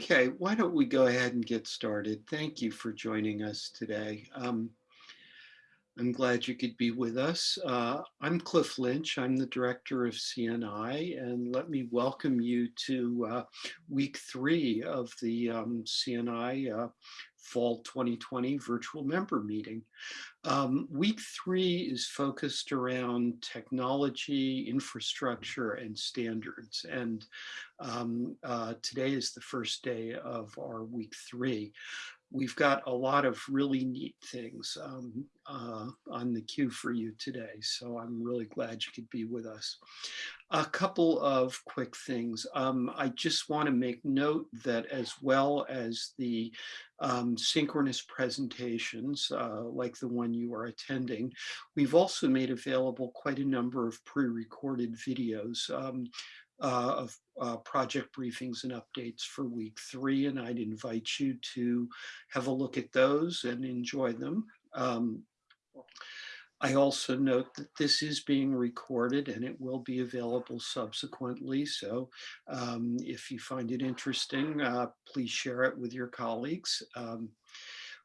Okay, why don't we go ahead and get started? Thank you for joining us today. Um, I'm glad you could be with us. Uh, I'm Cliff Lynch. I'm the director of CNI, and let me welcome you to uh, week three of the um, CNI uh, Fall 2020 virtual member meeting. Um, week three is focused around technology, infrastructure, and standards. And um, uh, today is the first day of our week three we've got a lot of really neat things um, uh, on the queue for you today. So I'm really glad you could be with us. A couple of quick things. Um, I just want to make note that as well as the um, synchronous presentations, uh, like the one you are attending, we've also made available quite a number of pre-recorded videos. Uh, of uh, project briefings and updates for week three, and I'd invite you to have a look at those and enjoy them. Um, I also note that this is being recorded and it will be available subsequently. So um, if you find it interesting, uh, please share it with your colleagues. Um,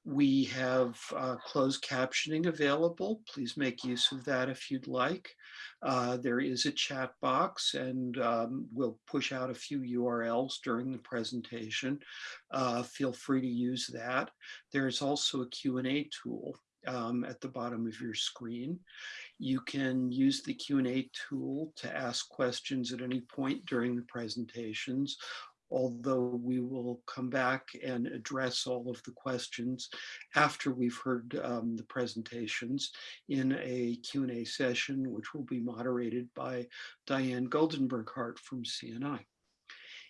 we have uh, closed captioning available. Please make use of that if you'd like. Uh, there is a chat box and um, we'll push out a few URLs during the presentation. Uh, feel free to use that. There's also a Q&A tool um, at the bottom of your screen. You can use the Q&A tool to ask questions at any point during the presentations although we will come back and address all of the questions after we've heard um, the presentations in a Q&A session, which will be moderated by Diane Goldenberg-Hart from CNI.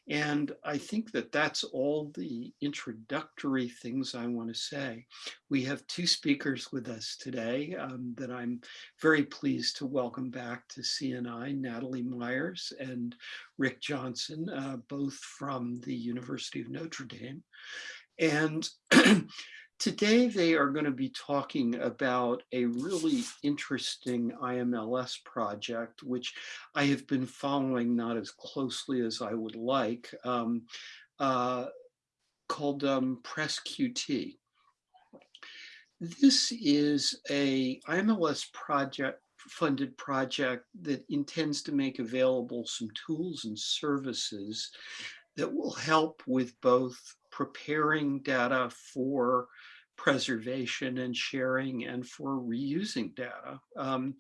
And I think that that's all the introductory things I want to say. We have two speakers with us today um, that I'm very pleased to welcome back to CNI, Natalie Meyers and Rick Johnson, uh, both from the University of Notre Dame. And Today, they are going to be talking about a really interesting IMLS project, which I have been following not as closely as I would like, um, uh, called um, PresQT. This is a IMLS project funded project that intends to make available some tools and services that will help with both preparing data for preservation and sharing and for reusing data. Um,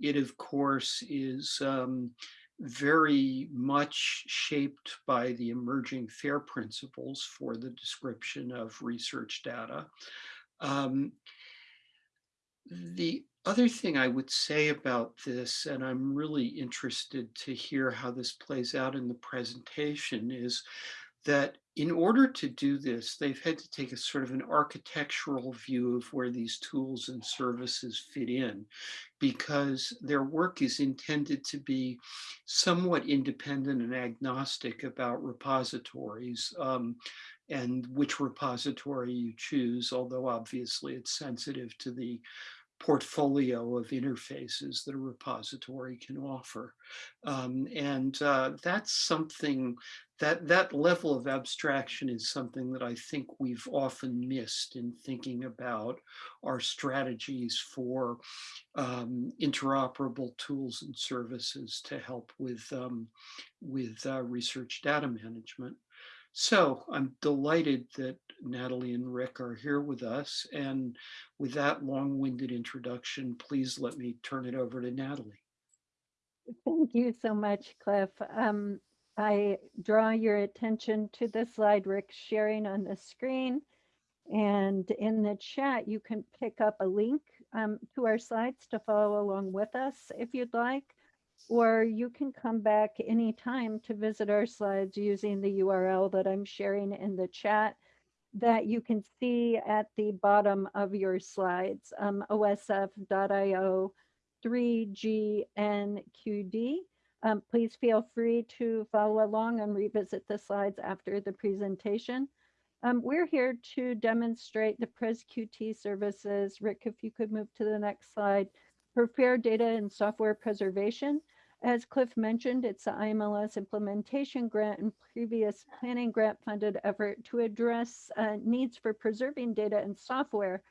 it, of course, is um, very much shaped by the emerging FAIR principles for the description of research data. Um, the other thing I would say about this, and I'm really interested to hear how this plays out in the presentation, is that in order to do this, they've had to take a sort of an architectural view of where these tools and services fit in because their work is intended to be somewhat independent and agnostic about repositories um, and which repository you choose, although obviously it's sensitive to the portfolio of interfaces that a repository can offer. Um, and uh, that's something that that level of abstraction is something that I think we've often missed in thinking about our strategies for um, interoperable tools and services to help with, um, with uh, research data management. So I'm delighted that Natalie and Rick are here with us. And with that long-winded introduction, please let me turn it over to Natalie. Thank you so much, Cliff. Um, I draw your attention to the slide Rick's sharing on the screen. And in the chat, you can pick up a link um, to our slides to follow along with us if you'd like, or you can come back anytime to visit our slides using the URL that I'm sharing in the chat that you can see at the bottom of your slides, um, osf.io 3GNQD. Um, please feel free to follow along and revisit the slides after the presentation. Um, we're here to demonstrate the PresQT services. Rick, if you could move to the next slide, for fair data and software preservation. As Cliff mentioned, it's the IMLS implementation grant and previous planning grant funded effort to address uh, needs for preserving data and software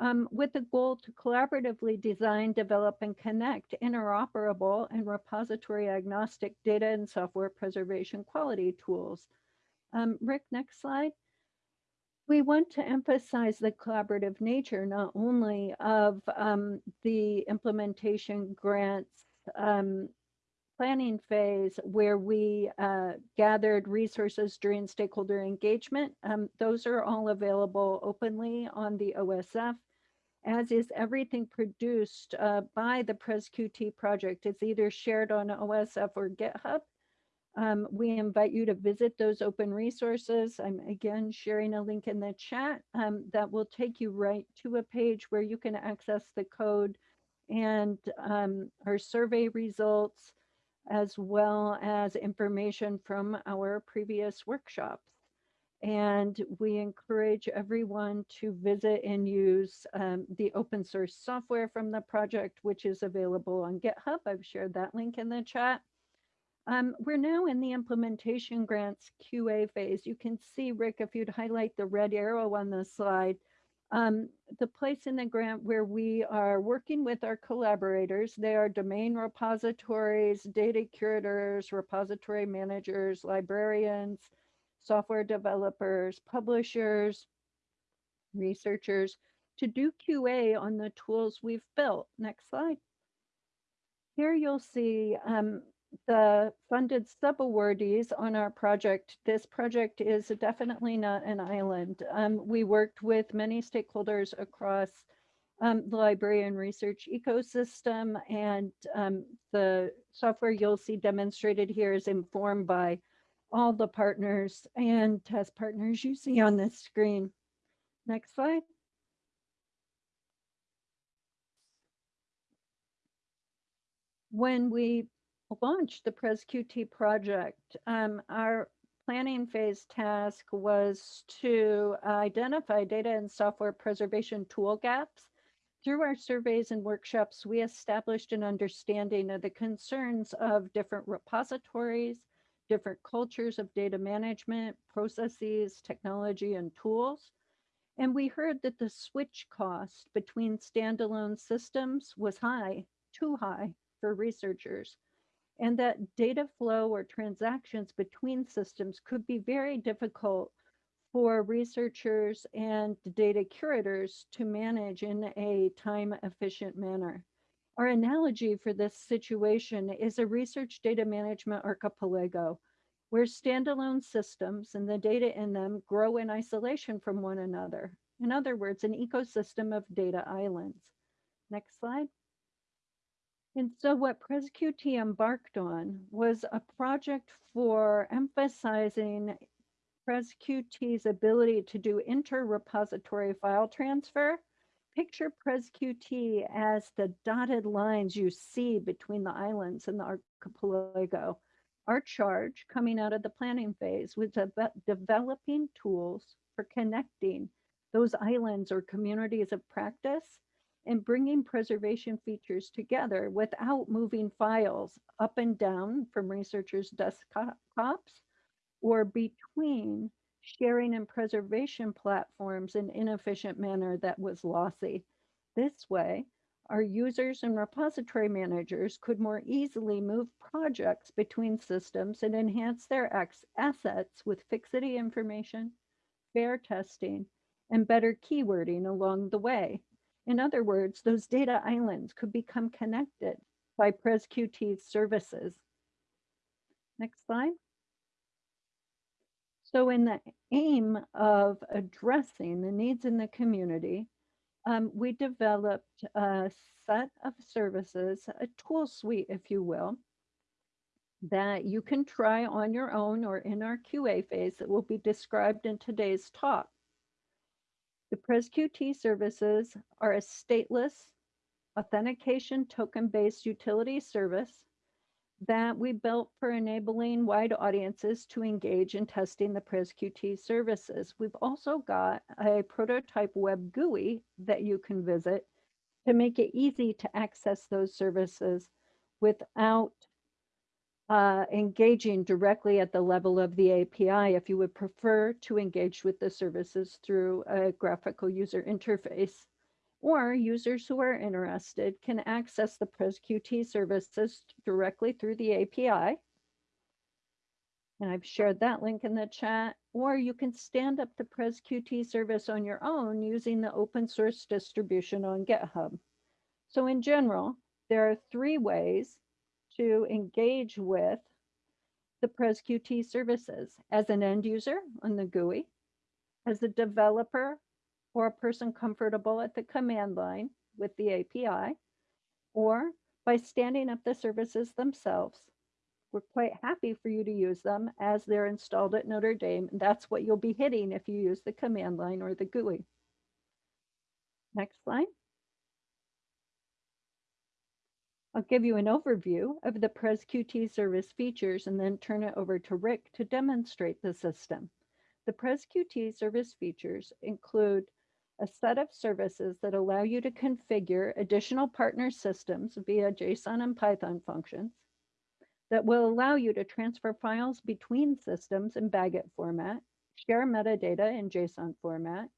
um, with the goal to collaboratively design, develop, and connect interoperable and repository agnostic data and software preservation quality tools. Um, Rick, next slide. We want to emphasize the collaborative nature not only of um, the implementation grants um, planning phase where we uh, gathered resources during stakeholder engagement. Um, those are all available openly on the OSF as is everything produced uh, by the PresQT project. It's either shared on OSF or GitHub. Um, we invite you to visit those open resources. I'm again sharing a link in the chat um, that will take you right to a page where you can access the code and um, our survey results, as well as information from our previous workshops. And we encourage everyone to visit and use um, the open source software from the project, which is available on GitHub. I've shared that link in the chat. Um, we're now in the implementation grants QA phase. You can see, Rick, if you'd highlight the red arrow on the slide, um, the place in the grant where we are working with our collaborators, they are domain repositories, data curators, repository managers, librarians, software developers, publishers, researchers to do QA on the tools we've built. Next slide. Here you'll see um, the funded subawardees on our project. This project is definitely not an island. Um, we worked with many stakeholders across um, the library and research ecosystem and um, the software you'll see demonstrated here is informed by all the partners and test partners you see on this screen. Next slide. When we launched the PresQT project, um, our planning phase task was to identify data and software preservation tool gaps. Through our surveys and workshops, we established an understanding of the concerns of different repositories, different cultures of data management, processes, technology, and tools. And we heard that the switch cost between standalone systems was high, too high for researchers and that data flow or transactions between systems could be very difficult for researchers and data curators to manage in a time efficient manner. Our analogy for this situation is a research data management archipelago where standalone systems and the data in them grow in isolation from one another. In other words, an ecosystem of data islands. Next slide. And so what PresQT embarked on was a project for emphasizing PresQT's ability to do inter-repository file transfer. Picture PresQT as the dotted lines you see between the islands and the archipelago. Our charge coming out of the planning phase was de developing tools for connecting those islands or communities of practice and bringing preservation features together without moving files up and down from researchers' desktops or between sharing and preservation platforms in an inefficient manner that was lossy. This way, our users and repository managers could more easily move projects between systems and enhance their assets with fixity information, fair testing, and better keywording along the way. In other words, those data islands could become connected by PresQT's services. Next slide. So in the aim of addressing the needs in the community, um, we developed a set of services, a tool suite, if you will, that you can try on your own or in our QA phase that will be described in today's talk. The PresQT services are a stateless authentication token-based utility service that we built for enabling wide audiences to engage in testing the PresQT services. We've also got a prototype web GUI that you can visit to make it easy to access those services without uh, engaging directly at the level of the API if you would prefer to engage with the services through a graphical user interface. Or users who are interested can access the PresQT services directly through the API. And I've shared that link in the chat. Or you can stand up the PresQT service on your own using the open source distribution on GitHub. So in general, there are three ways to engage with the PresQT services as an end user on the GUI, as a developer or a person comfortable at the command line with the API, or by standing up the services themselves. We're quite happy for you to use them as they're installed at Notre Dame. And that's what you'll be hitting if you use the command line or the GUI. Next slide. I'll give you an overview of the PresQT service features and then turn it over to Rick to demonstrate the system. The PresQT service features include a set of services that allow you to configure additional partner systems via JSON and Python functions that will allow you to transfer files between systems in BAGIT format, share metadata in JSON format,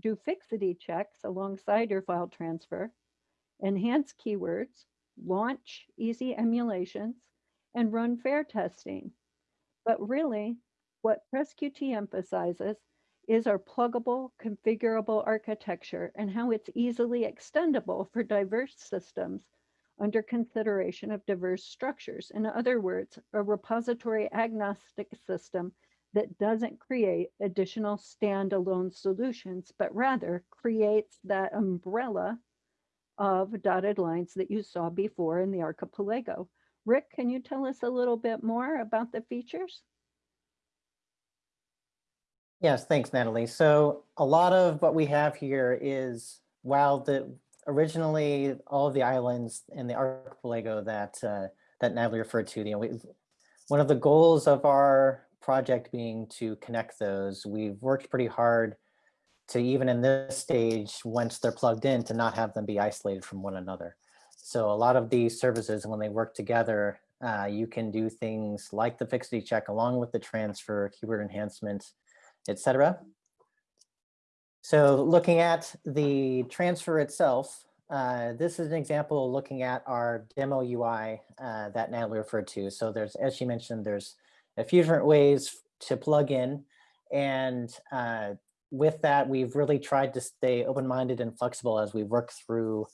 do fixity checks alongside your file transfer, enhance keywords, launch EaaSI emulations, and run fair testing. But really, what PresQT emphasizes is our pluggable, configurable architecture and how it's easily extendable for diverse systems under consideration of diverse structures. In other words, a repository agnostic system that doesn't create additional standalone solutions, but rather creates that umbrella of dotted lines that you saw before in the archipelago. Rick, can you tell us a little bit more about the features? Yes, thanks, Natalie. So a lot of what we have here is, while the originally all of the islands in the archipelago that uh, that Natalie referred to, you know, we, one of the goals of our project being to connect those, we've worked pretty hard to even in this stage, once they're plugged in, to not have them be isolated from one another. So a lot of these services, when they work together, uh, you can do things like the fixity check along with the transfer, keyword enhancement, etc. So looking at the transfer itself, uh, this is an example looking at our demo UI uh, that Natalie referred to. So there's, as she mentioned, there's a few different ways to plug in. And uh, with that, we've really tried to stay open-minded and flexible as we work through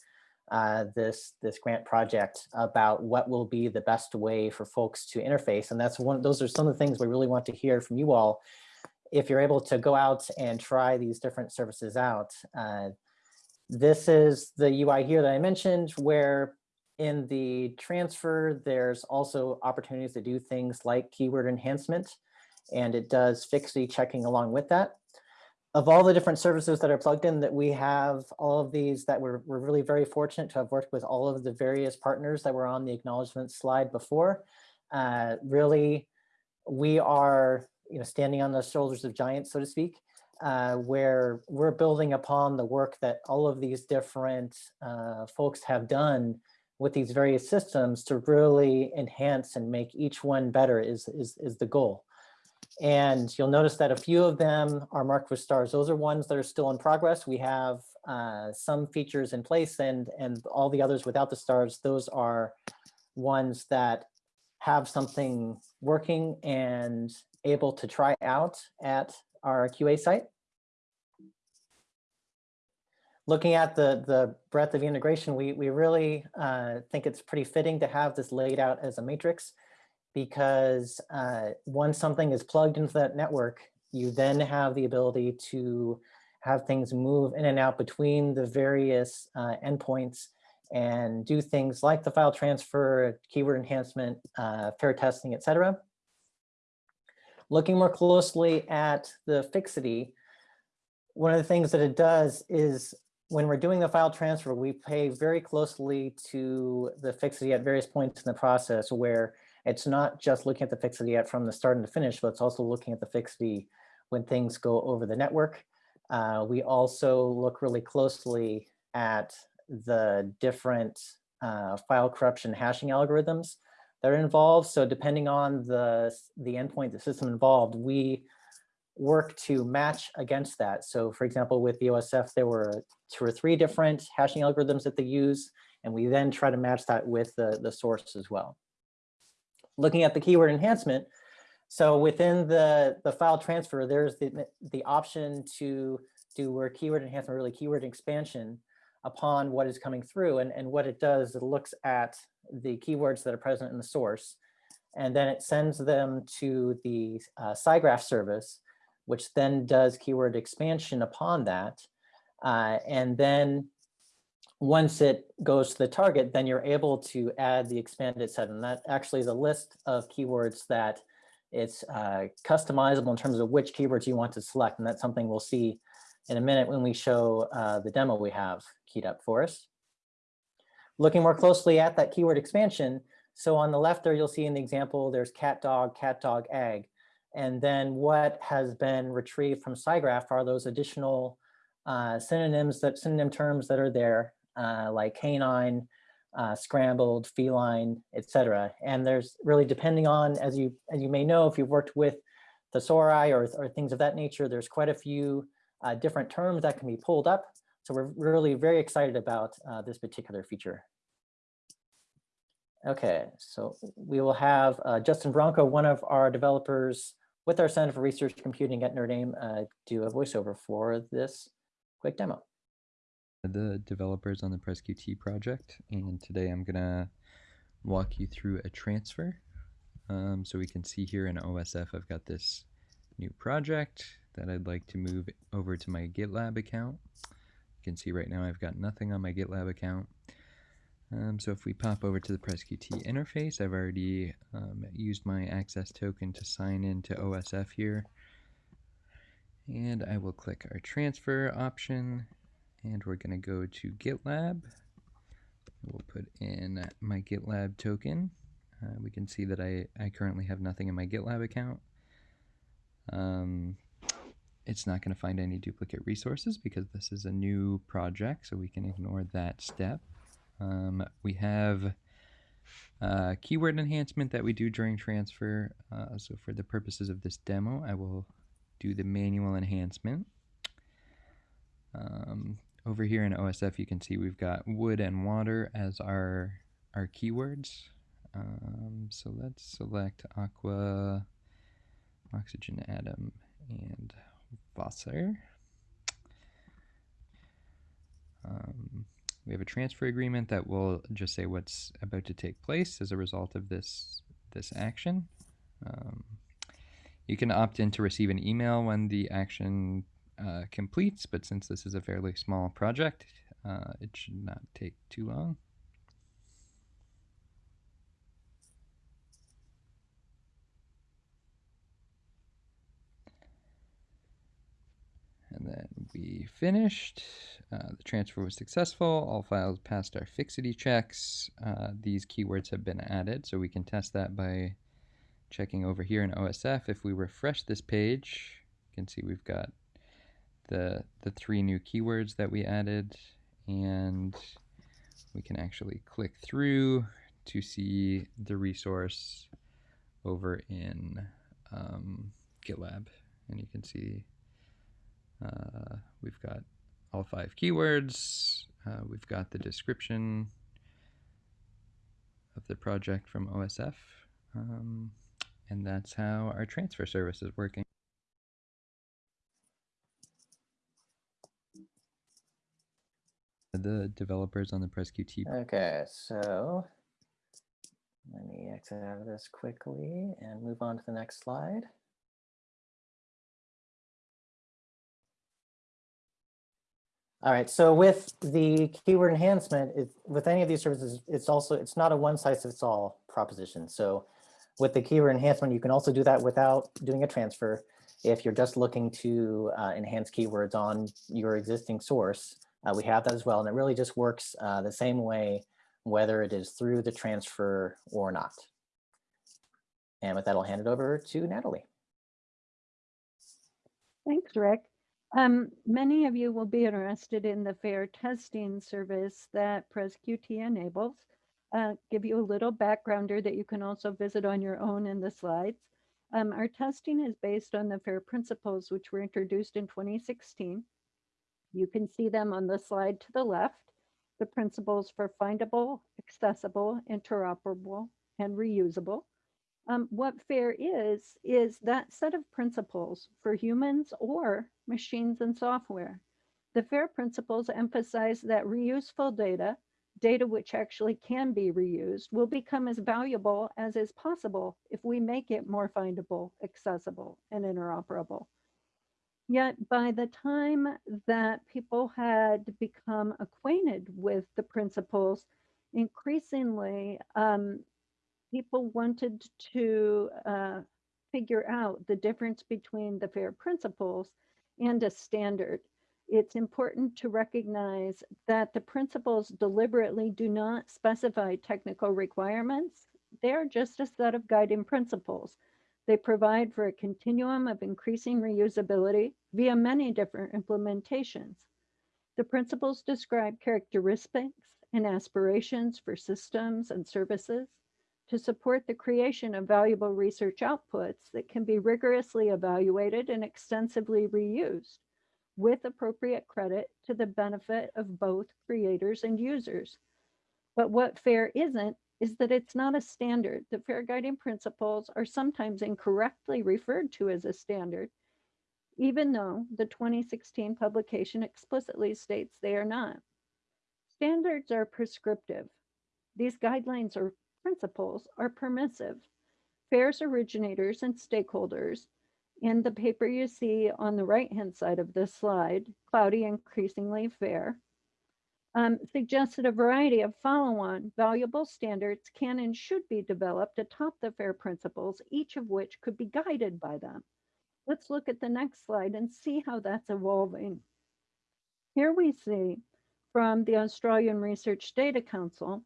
uh, this, this grant project about what will be the best way for folks to interface. And that's one, those are some of the things we really want to hear from you all. If you're able to go out and try these different services out, uh, this is the UI here that I mentioned where in the transfer, there's also opportunities to do things like keyword enhancement, and it does fixity checking along with that of all the different services that are plugged in that we have all of these that we're, we're really very fortunate to have worked with all of the various partners that were on the acknowledgement slide before. Uh, really, we are you know, standing on the shoulders of giants, so to speak, uh, where we're building upon the work that all of these different uh, folks have done with these various systems to really enhance and make each one better is, is, is the goal. And you'll notice that a few of them are marked with stars. Those are ones that are still in progress. We have uh, some features in place and, and all the others without the stars, those are ones that have something working and able to try out at our QA site. Looking at the, the breadth of integration, we, we really uh, think it's pretty fitting to have this laid out as a matrix because uh, once something is plugged into that network, you then have the ability to have things move in and out between the various uh, endpoints and do things like the file transfer, keyword enhancement, uh, fair testing, etc. Looking more closely at the fixity, one of the things that it does is when we're doing the file transfer, we pay very closely to the fixity at various points in the process where it's not just looking at the fixity at from the start and the finish, but it's also looking at the fixity when things go over the network. Uh, we also look really closely at the different uh, file corruption hashing algorithms that are involved. So depending on the, the endpoint, the system involved, we work to match against that. So for example, with the OSF, there were two or three different hashing algorithms that they use, and we then try to match that with the, the source as well. Looking at the keyword enhancement, so within the, the file transfer, there's the, the option to do where keyword enhancement, really keyword expansion upon what is coming through. And, and what it does, it looks at the keywords that are present in the source, and then it sends them to the uh, SciGraph service, which then does keyword expansion upon that. Uh, and then once it goes to the target, then you're able to add the expanded set. And that actually is a list of keywords that it's uh, customizable in terms of which keywords you want to select. And that's something we'll see in a minute when we show uh, the demo we have keyed up for us. Looking more closely at that keyword expansion. So on the left there, you'll see in the example, there's cat, dog, cat, dog, egg. And then what has been retrieved from SciGraph are those additional uh, synonyms that synonym terms that are there, uh, like canine, uh, scrambled, feline, etc. And there's really depending on, as you as you may know, if you've worked with thesauri or, or things of that nature, there's quite a few uh, different terms that can be pulled up. So we're really very excited about uh, this particular feature. Okay, so we will have uh, Justin Bronco, one of our developers with our Center for Research Computing at Notre Dame, uh, do a voiceover for this quick demo. the developers on the PresQT project, and today I'm gonna walk you through a transfer. Um, so we can see here in OSF, I've got this new project that I'd like to move over to my GitLab account. Can see right now I've got nothing on my GitLab account. Um, so if we pop over to the PresQT interface, I've already um, used my access token to sign into OSF here. And I will click our transfer option and we're going to go to GitLab. We'll put in my GitLab token. Uh, we can see that I, I currently have nothing in my GitLab account. Um, it's not going to find any duplicate resources because this is a new project, so we can ignore that step. Um, we have uh, keyword enhancement that we do during transfer. Uh, so for the purposes of this demo, I will do the manual enhancement. Um, over here in OSF, you can see we've got wood and water as our our keywords. Um, so let's select aqua, oxygen atom, and Wasser. Um, we have a transfer agreement that will just say what's about to take place as a result of this this action. Um, you can opt in to receive an email when the action uh, completes, but since this is a fairly small project, uh, it should not take too long. We finished. Uh, the transfer was successful. All files passed our fixity checks. Uh, these keywords have been added, so we can test that by checking over here in OSF. If we refresh this page, you can see we've got the the three new keywords that we added, and we can actually click through to see the resource over in um, GitLab, and you can see uh, we've got all five keywords. Uh, we've got the description of the project from OSF. Um, and that's how our transfer service is working. The developers on the PresQT Okay, so let me exit out of this quickly and move on to the next slide. All right, so with the keyword enhancement, it, with any of these services, it's also, it's not a one size fits all proposition. So with the keyword enhancement, you can also do that without doing a transfer. If you're just looking to uh, enhance keywords on your existing source, uh, we have that as well. And it really just works uh, the same way, whether it is through the transfer or not. And with that, I'll hand it over to Natalie. Thanks, Rick. Um, many of you will be interested in the fair testing service that PresQT enables. uh, give you a little backgrounder that you can also visit on your own in the slides. Um, our testing is based on the FAIR principles, which were introduced in 2016. You can see them on the slide to the left, the principles for findable, accessible, interoperable, and reusable. Um, what FAIR is, is that set of principles for humans or machines and software. The FAIR principles emphasize that reuseful data, data which actually can be reused, will become as valuable as is possible if we make it more findable, accessible, and interoperable. Yet by the time that people had become acquainted with the principles, increasingly um, people wanted to uh, figure out the difference between the FAIR principles and a standard. It's important to recognize that the principles deliberately do not specify technical requirements. They're just a set of guiding principles. They provide for a continuum of increasing reusability via many different implementations. The principles describe characteristics and aspirations for systems and services to support the creation of valuable research outputs that can be rigorously evaluated and extensively reused with appropriate credit to the benefit of both creators and users. But what FAIR isn't is that it's not a standard. The FAIR guiding principles are sometimes incorrectly referred to as a standard, even though the 2016 publication explicitly states they are not. Standards are prescriptive. These guidelines or principles are permissive. FAIR's originators and stakeholders in the paper you see on the right-hand side of this slide, Cloudy Increasingly Fair, um, suggested a variety of follow-on valuable standards can and should be developed atop the FAIR principles, each of which could be guided by them. Let's look at the next slide and see how that's evolving. Here we see from the Australian Research Data Council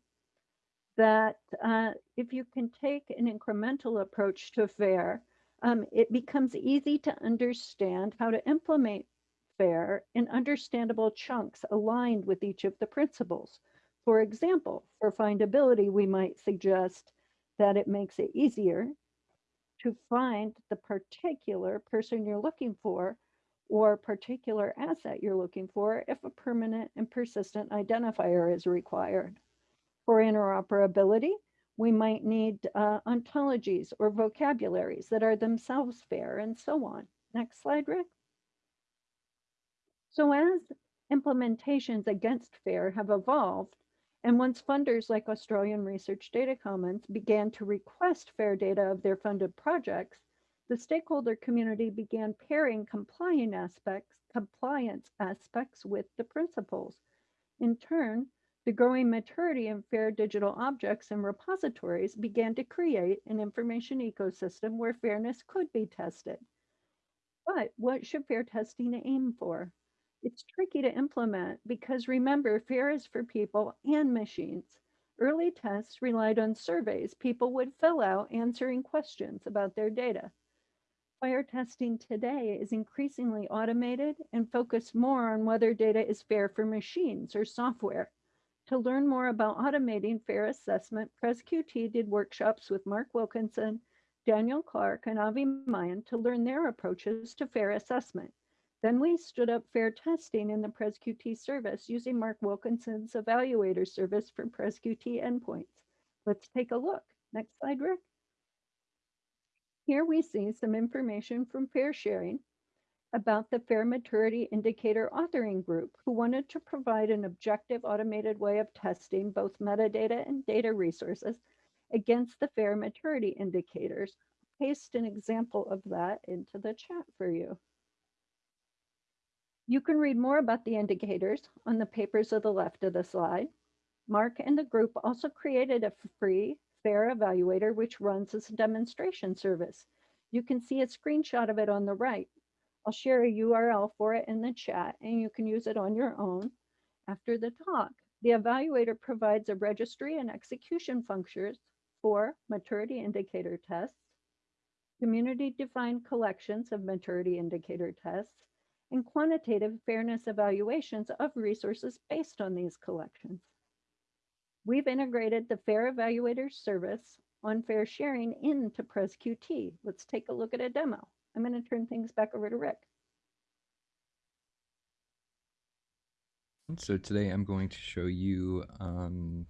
that uh, if you can take an incremental approach to FAIR, um, it becomes easy to understand how to implement FAIR in understandable chunks aligned with each of the principles. For example, for findability, we might suggest that it makes it easier to find the particular person you're looking for or particular asset you're looking for if a permanent and persistent identifier is required. For interoperability, we might need uh, ontologies or vocabularies that are themselves fair and so on. Next slide, Rick. So as implementations against FAIR have evolved, and once funders like Australian Research Data Commons began to request FAIR data of their funded projects, the stakeholder community began pairing compliant aspects, compliance aspects with the principles. In turn, the growing maturity in FAIR digital objects and repositories began to create an information ecosystem where fairness could be tested. But what should FAIR testing aim for? It's tricky to implement because remember, FAIR is for people and machines. Early tests relied on surveys people would fill out answering questions about their data. FAIR testing today is increasingly automated and focused more on whether data is fair for machines or software. To learn more about automating FAIR assessment, PresQT did workshops with Mark Wilkinson, Daniel Clarke, and Avi Ma'ayan to learn their approaches to FAIR assessment. Then we stood up FAIR testing in the PresQT service using Mark Wilkinson's evaluator service for PresQT endpoints. Let's take a look. Next slide, Rick. Here we see some information from FAIRsharing about the Fair Maturity Indicator Authoring Group, who wanted to provide an objective automated way of testing both metadata and data resources against the Fair Maturity Indicators. Paste an example of that into the chat for you. You can read more about the indicators on the papers of the left of the slide. Mark and the group also created a free FAIR evaluator, which runs as a demonstration service. You can see a screenshot of it on the right. I'll share a URL for it in the chat and you can use it on your own after the talk. The evaluator provides a registry and execution functions for maturity indicator tests, community-defined collections of maturity indicator tests, and quantitative fairness evaluations of resources based on these collections. we've integrated the Fair Evaluator service on FAIRsharing into PresQT. Let's take a look at a demo. I'm going to turn things back over to Rick. So today I'm going to show you um,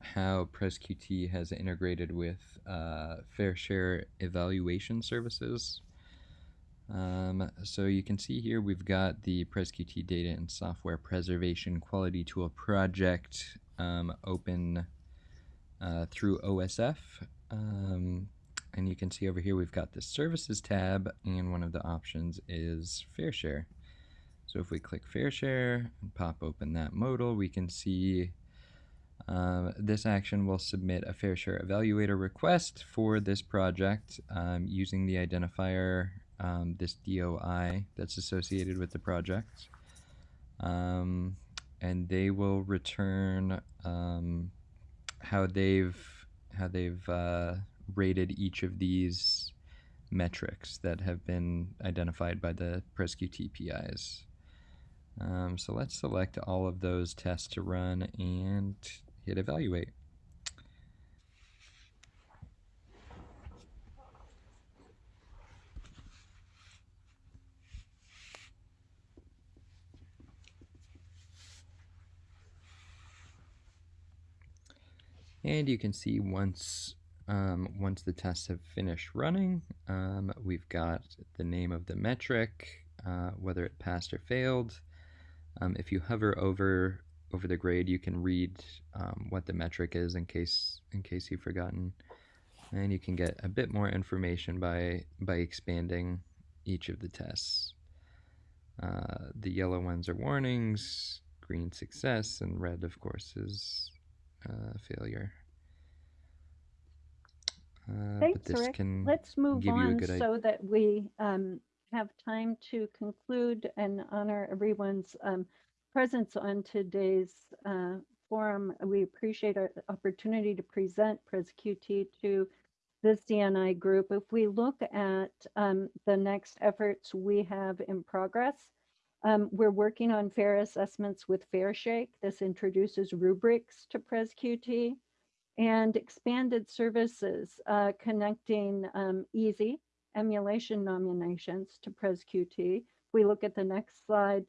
how PresQT has integrated with uh, Fair Share evaluation services. Um, so you can see here we've got the PresQT Data and Software Preservation Quality Tool project um, open uh, through OSF. And you can see over here we've got the Services tab, and one of the options is Fair Share. So if we click Fair Share and pop open that modal, we can see uh, this action will submit a Fair Share Evaluator request for this project um, using the identifier, um, this DOI that's associated with the project. Um, and they will return um, how they've how they've uh, rated each of these metrics that have been identified by the PresQT TPIs. Um, so let's select all of those tests to run and hit evaluate. And you can see once um, once the tests have finished running, um, we've got the name of the metric, uh, whether it passed or failed. Um, if you hover over over the grade, you can read um, what the metric is in case in case you've forgotten, and you can get a bit more information by by expanding each of the tests. Uh, the yellow ones are warnings, green success, and red, of course, is uh, failure. Uh, Thanks, this Rick. can Let's move give you a on so that we um, have time to conclude and honor everyone's um, presence on today's uh, forum. We appreciate our opportunity to present PresQT to the CNI group. If we look at um, the next efforts we have in progress, um, we're working on fair assessments with FairShake. This introduces rubrics to PresQT and expanded services uh, connecting um, EaaSI emulation nominations to PresQT. If we look at the next slide,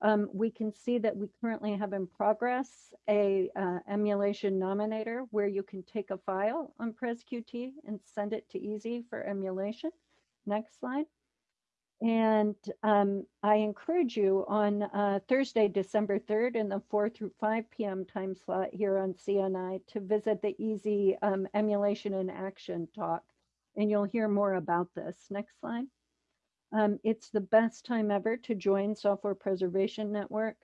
um, we can see that we currently have in progress a uh, emulation nominator where you can take a file on PresQT and send it to EaaSI for emulation. Next slide. And um, I encourage you on uh, Thursday, December 3rd in the 4 through 5 p.m. time slot here on CNI to visit the EaaSI um, Emulation in Action talk. And you'll hear more about this. Next slide. Um, it's the best time ever to join Software Preservation Network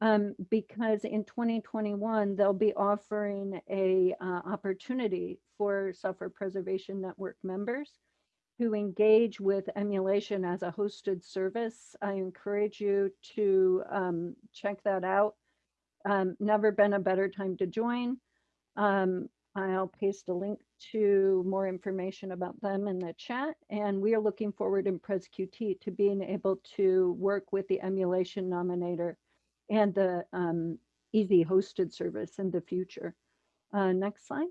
um, because in 2021, they'll be offering a uh, opportunity for Software Preservation Network members who engage with emulation as a hosted service. I encourage you to um, check that out. Um, never been a better time to join. Um, I'll paste a link to more information about them in the chat. And we are looking forward in PresQT to being able to work with the emulation nominator and the um, EaaSI hosted service in the future. Uh, next slide.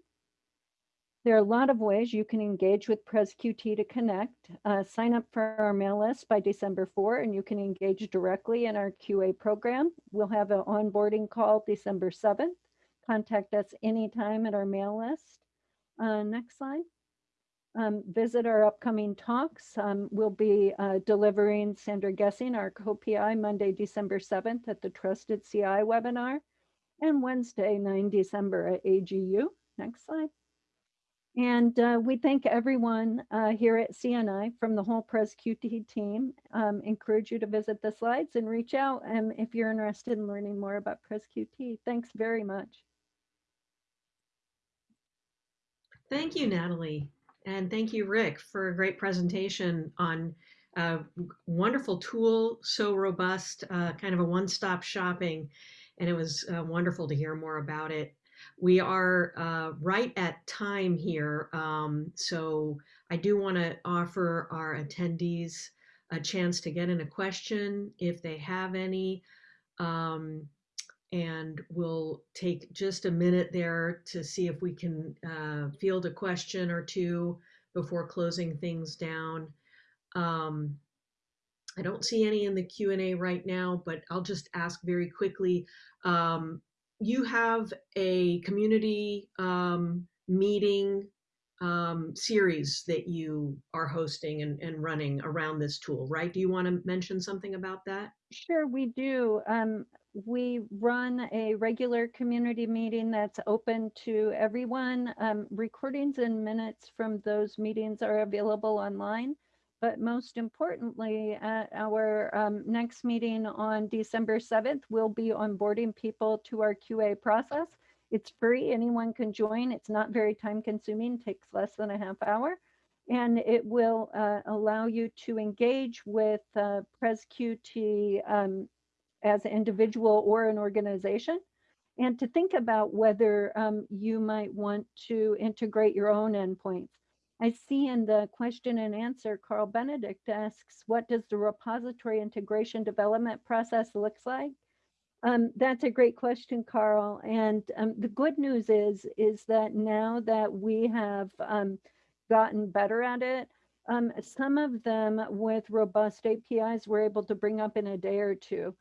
There are a lot of ways you can engage with PresQT to connect. Uh, sign up for our mail list by December 4 and you can engage directly in our QA program. We'll have an onboarding call December 7th. Contact us anytime at our mail list. Uh, next slide. Um, visit our upcoming talks. Um, we'll be uh, delivering Sandra Gesing, our co-PI, Monday, December 7th at the Trusted CI webinar and Wednesday, 9 December at AGU. Next slide. And uh, we thank everyone uh, here at CNI from the whole PresQT team. Um, encourage you to visit the slides and reach out um, if you're interested in learning more about PresQT. Thanks very much. Thank you, Natalie. And thank you, Rick, for a great presentation on a wonderful tool, so robust, uh, kind of a one-stop shopping. And it was uh, wonderful to hear more about it. We are uh, right at time here. Um, so I do want to offer our attendees a chance to get in a question if they have any. Um, and we'll take just a minute there to see if we can uh, field a question or two before closing things down. Um, I don't see any in the Q&A right now, but I'll just ask very quickly. Um, you have a community um, meeting um, series that you are hosting and, and running around this tool, right? Do you want to mention something about that? Sure, we do. Um, we run a regular community meeting that's open to everyone. Um, recordings and minutes from those meetings are available online. But most importantly, at our um, next meeting on December 7th, we'll be onboarding people to our QA process. It's free, anyone can join. It's not very time consuming, takes less than a half hour. And it will uh, allow you to engage with uh, PresQT um, as an individual or an organization and to think about whether um, you might want to integrate your own endpoints. I see in the question and answer, Karl Benedict asks, what does the repository integration development process looks like? Um, that's a great question, Karl. And um, the good news is, is that now that we have um, gotten better at it, um, some of them with robust APIs we're able to bring up in a day or two.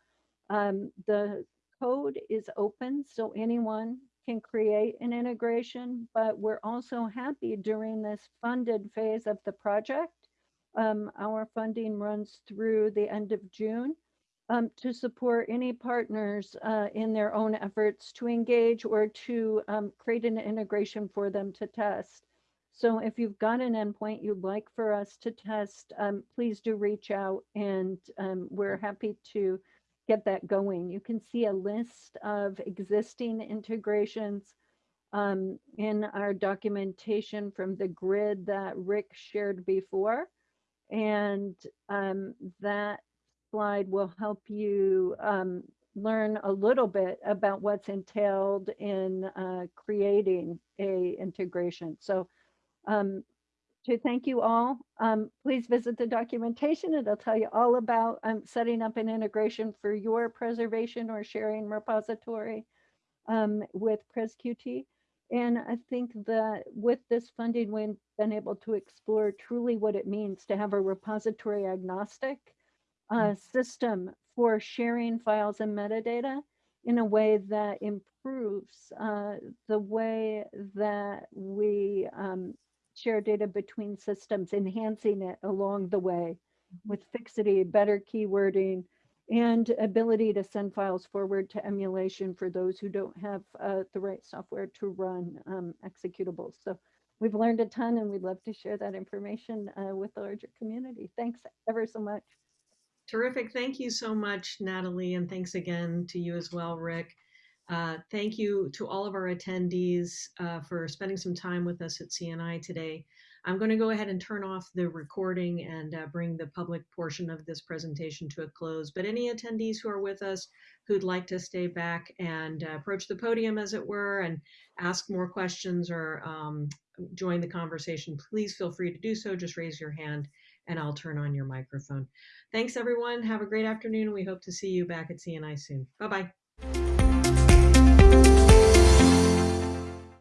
Um, the code is open, so anyone can create an integration, but we're also happy during this funded phase of the project. Um, our funding runs through the end of June um, to support any partners uh, in their own efforts to engage or to um, create an integration for them to test. So if you've got an endpoint you'd like for us to test, um, please do reach out and um, we're happy to get that going. You can see a list of existing integrations um, in our documentation from the grid that Rick shared before. And um, that slide will help you um, learn a little bit about what's entailed in uh, creating a integration. So um, to thank you all, um, please visit the documentation. It'll tell you all about um, setting up an integration for your preservation or sharing repository um, with PresQT. And I think that with this funding, we've been able to explore truly what it means to have a repository agnostic uh, system for sharing files and metadata in a way that improves uh, the way that we um, share data between systems, enhancing it along the way with fixity, better keywording, and ability to send files forward to emulation for those who don't have uh, the right software to run um, executables. So we've learned a ton and we'd love to share that information uh, with the larger community. Thanks ever so much. Terrific. Thank you so much, Natalie, and thanks again to you as well, Rick. Uh, thank you to all of our attendees uh, for spending some time with us at CNI today. I'm going to go ahead and turn off the recording and uh, bring the public portion of this presentation to a close. But any attendees who are with us who'd like to stay back and uh, approach the podium, as it were, and ask more questions or um, join the conversation, please feel free to do so. Just raise your hand and I'll turn on your microphone. Thanks, everyone. Have a great afternoon. We hope to see you back at CNI soon. Bye-bye.